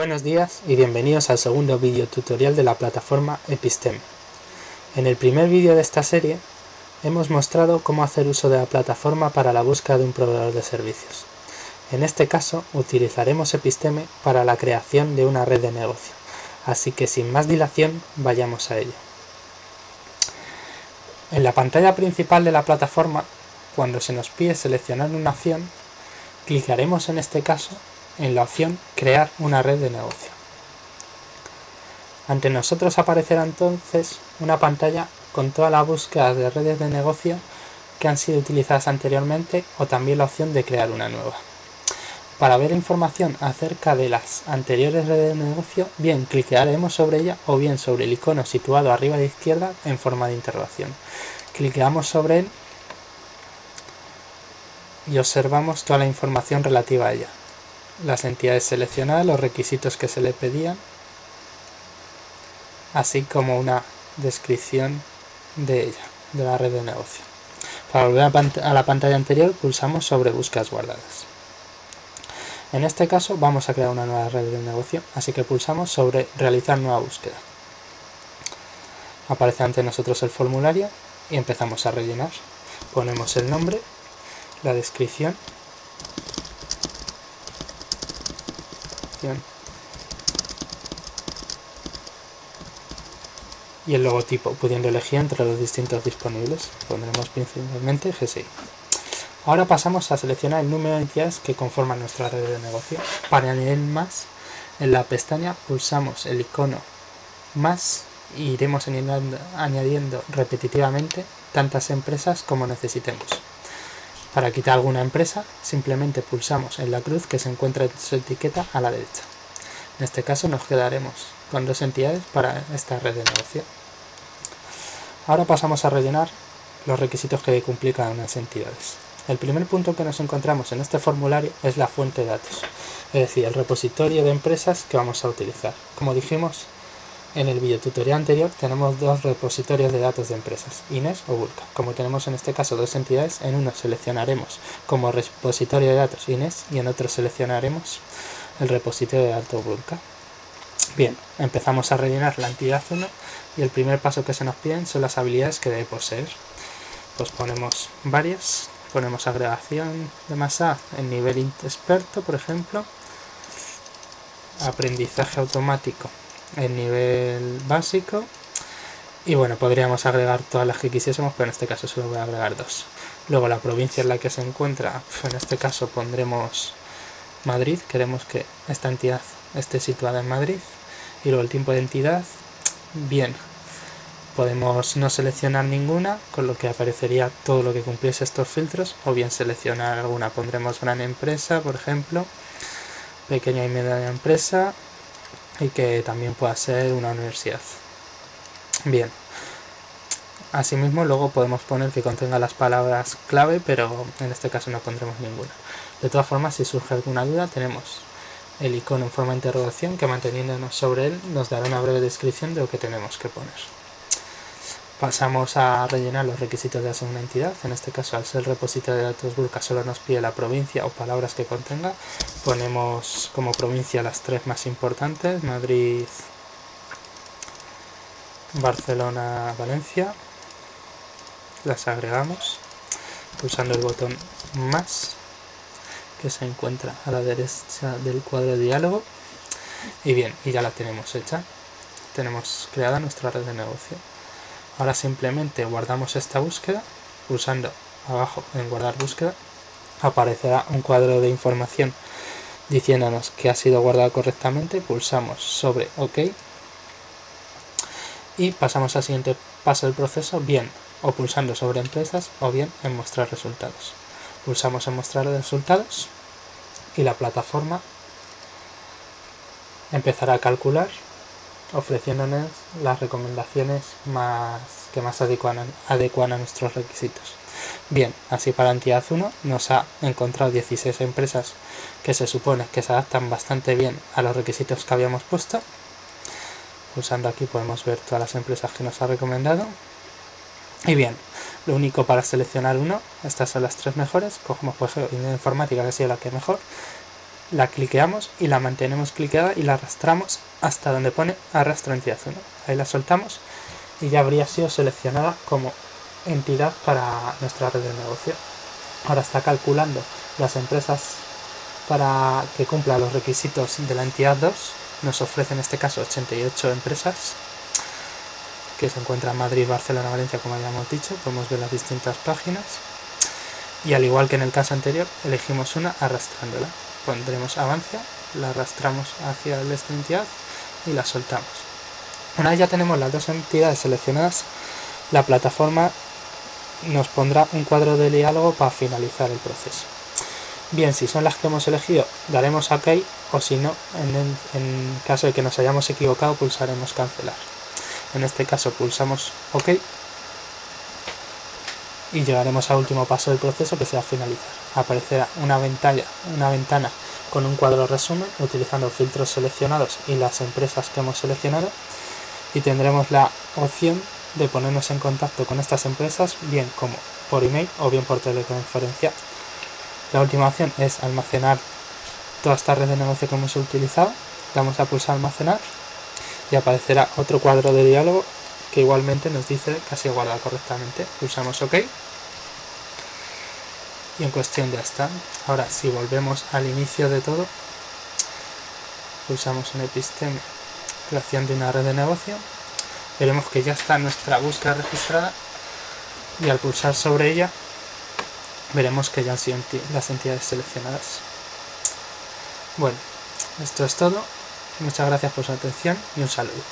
Buenos días y bienvenidos al segundo vídeo tutorial de la plataforma Episteme. En el primer vídeo de esta serie hemos mostrado cómo hacer uso de la plataforma para la búsqueda de un proveedor de servicios. En este caso utilizaremos Episteme para la creación de una red de negocio, así que sin más dilación vayamos a ello. En la pantalla principal de la plataforma, cuando se nos pide seleccionar una opción, clicaremos en este caso en la opción Crear una red de negocio. Ante nosotros aparecerá entonces una pantalla con todas las búsquedas de redes de negocio que han sido utilizadas anteriormente o también la opción de crear una nueva. Para ver información acerca de las anteriores redes de negocio, bien cliquearemos sobre ella o bien sobre el icono situado arriba a la izquierda en forma de interrogación. Cliqueamos sobre él y observamos toda la información relativa a ella las entidades seleccionadas, los requisitos que se le pedían, así como una descripción de ella, de la red de negocio. Para volver a la pantalla anterior pulsamos sobre búsquedas guardadas. En este caso vamos a crear una nueva red de negocio, así que pulsamos sobre realizar nueva búsqueda. Aparece ante nosotros el formulario y empezamos a rellenar. Ponemos el nombre, la descripción y el logotipo, pudiendo elegir entre los distintos disponibles. Pondremos principalmente GSI. Ahora pasamos a seleccionar el número de entidades que conforman nuestra red de negocio. Para añadir más, en la pestaña pulsamos el icono más y iremos añadiendo repetitivamente tantas empresas como necesitemos. Para quitar alguna empresa, simplemente pulsamos en la cruz que se encuentra en su etiqueta a la derecha. En este caso nos quedaremos con dos entidades para esta red de negocio. Ahora pasamos a rellenar los requisitos que cumplir cada las entidades. El primer punto que nos encontramos en este formulario es la fuente de datos, es decir, el repositorio de empresas que vamos a utilizar. Como dijimos, en el video tutorial anterior tenemos dos repositorios de datos de empresas, INES o Vulca. Como tenemos en este caso dos entidades, en uno seleccionaremos como repositorio de datos INES y en otro seleccionaremos el repositorio de datos Vulca. Bien, empezamos a rellenar la entidad 1 y el primer paso que se nos piden son las habilidades que debe poseer. Pues ponemos varias, ponemos agregación de masa en nivel experto, por ejemplo, aprendizaje automático el nivel básico. Y bueno, podríamos agregar todas las que quisiésemos, pero en este caso solo voy a agregar dos. Luego la provincia en la que se encuentra, en este caso pondremos Madrid, queremos que esta entidad esté situada en Madrid. Y luego el tiempo de entidad, bien, podemos no seleccionar ninguna, con lo que aparecería todo lo que cumpliese estos filtros, o bien seleccionar alguna, pondremos gran empresa, por ejemplo, pequeña y mediana empresa, y que también pueda ser una universidad. Bien. Asimismo, luego podemos poner que contenga las palabras clave, pero en este caso no pondremos ninguna. De todas formas, si surge alguna duda, tenemos el icono en forma de interrogación que manteniéndonos sobre él nos dará una breve descripción de lo que tenemos que poner. Pasamos a rellenar los requisitos de segunda entidad. En este caso, al ser repositorio de datos Vulca, solo nos pide la provincia o palabras que contenga. Ponemos como provincia las tres más importantes, Madrid, Barcelona, Valencia. Las agregamos pulsando el botón más que se encuentra a la derecha del cuadro de diálogo. Y bien, y ya la tenemos hecha. Tenemos creada nuestra red de negocio. Ahora simplemente guardamos esta búsqueda, pulsando abajo en guardar búsqueda, aparecerá un cuadro de información diciéndonos que ha sido guardado correctamente, pulsamos sobre OK y pasamos al siguiente paso del proceso, bien o pulsando sobre empresas o bien en mostrar resultados. Pulsamos en mostrar resultados y la plataforma empezará a calcular ofreciéndonos las recomendaciones más, que más adecuan, a nuestros requisitos. Bien, así para entidad 1 nos ha encontrado 16 empresas que se supone que se adaptan bastante bien a los requisitos que habíamos puesto. Pulsando aquí podemos ver todas las empresas que nos ha recomendado. Y bien, lo único para seleccionar uno, estas son las tres mejores, cogemos ejemplo informática que ha sido la que mejor, la cliqueamos y la mantenemos cliqueada y la arrastramos hasta donde pone arrastra entidad 1. Ahí la soltamos y ya habría sido seleccionada como entidad para nuestra red de negocio. Ahora está calculando las empresas para que cumpla los requisitos de la entidad 2. Nos ofrece en este caso 88 empresas que se encuentran en Madrid, Barcelona, Valencia, como habíamos dicho. Podemos ver las distintas páginas. Y al igual que en el caso anterior, elegimos una arrastrándola. Pondremos avance, la arrastramos hacia esta entidad y la soltamos. Una vez ya tenemos las dos entidades seleccionadas, la plataforma nos pondrá un cuadro de diálogo para finalizar el proceso. Bien, si son las que hemos elegido, daremos OK o si no, en caso de que nos hayamos equivocado, pulsaremos cancelar. En este caso pulsamos OK y llegaremos al último paso del proceso que será finalizar. Aparecerá una ventana, una ventana con un cuadro resumen utilizando filtros seleccionados y las empresas que hemos seleccionado y tendremos la opción de ponernos en contacto con estas empresas bien como por email o bien por teleconferencia. La última opción es almacenar toda esta red de negocio que hemos utilizado. Damos a pulsar almacenar y aparecerá otro cuadro de diálogo que igualmente nos dice que ha sido guardado correctamente. Pulsamos OK y en cuestión ya está. Ahora si volvemos al inicio de todo, pulsamos en episteme, creación de una red de negocio, veremos que ya está nuestra búsqueda registrada y al pulsar sobre ella veremos que ya han sido las entidades seleccionadas. Bueno, esto es todo. Muchas gracias por su atención y un saludo.